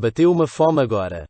Bateu uma fome agora.